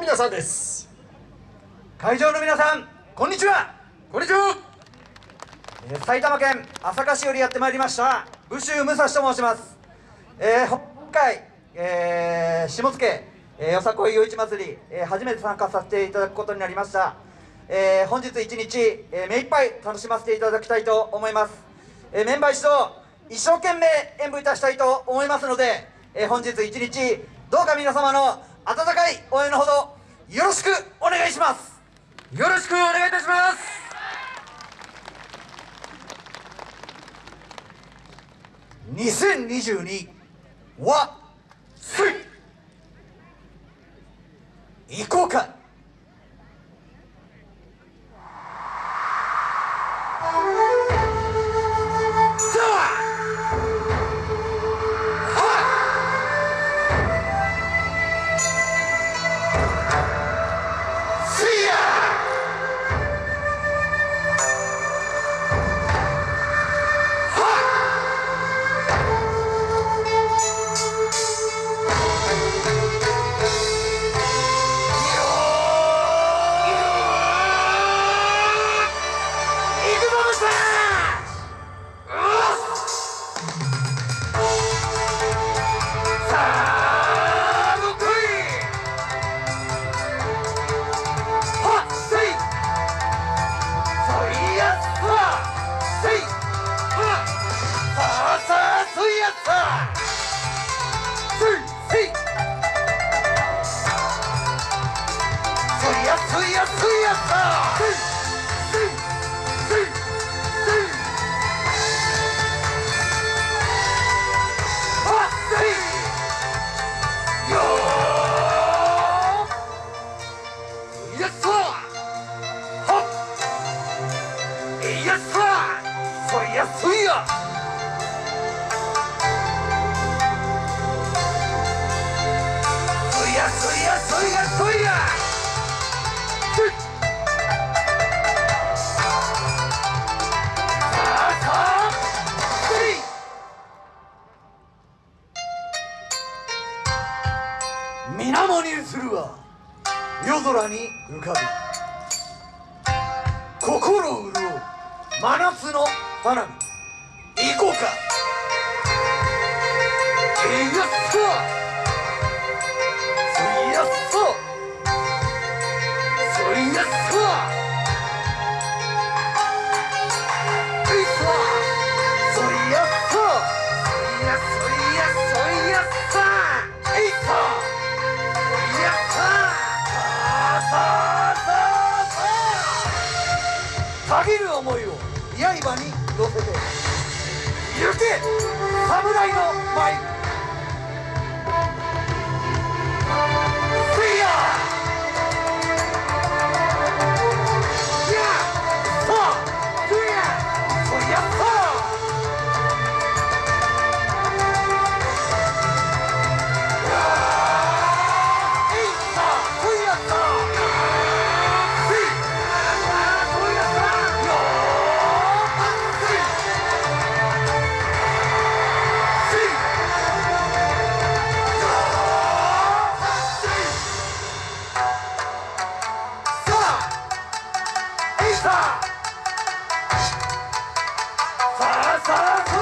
皆さんです。会場の皆さんこんにちは。こんにちは、えー埼玉県朝霞市よりやってまいりました武州武蔵と申します、えー、北海、えー、下野、えー、よさこい夜市祭り、えー、初めて参加させていただくことになりました、えー、本日一日、えー、目いっぱい楽しませていただきたいと思います、えー、メンバー一同一生懸命演舞いたしたいと思いますので、えー、本日一日どうか皆様の温かい応援のほどよろしくお願いします。よろしくお願いいたします。2022はすい行こうか。あそ水面に映るは夜空に浮かぶ。心潤う真夏の花火。行こうか。いやっのあさあさあ。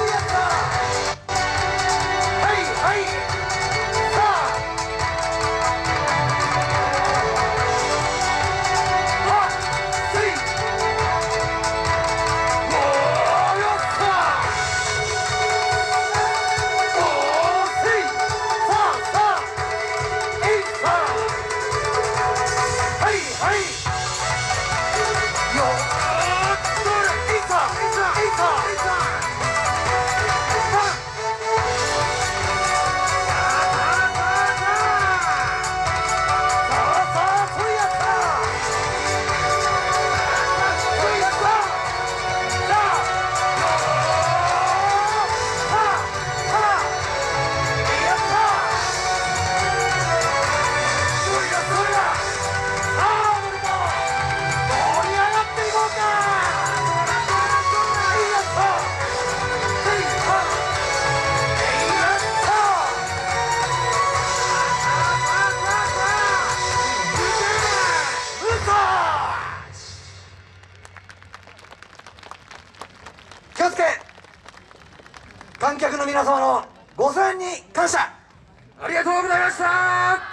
観客の皆様のご声援に感謝。ありがとうございました。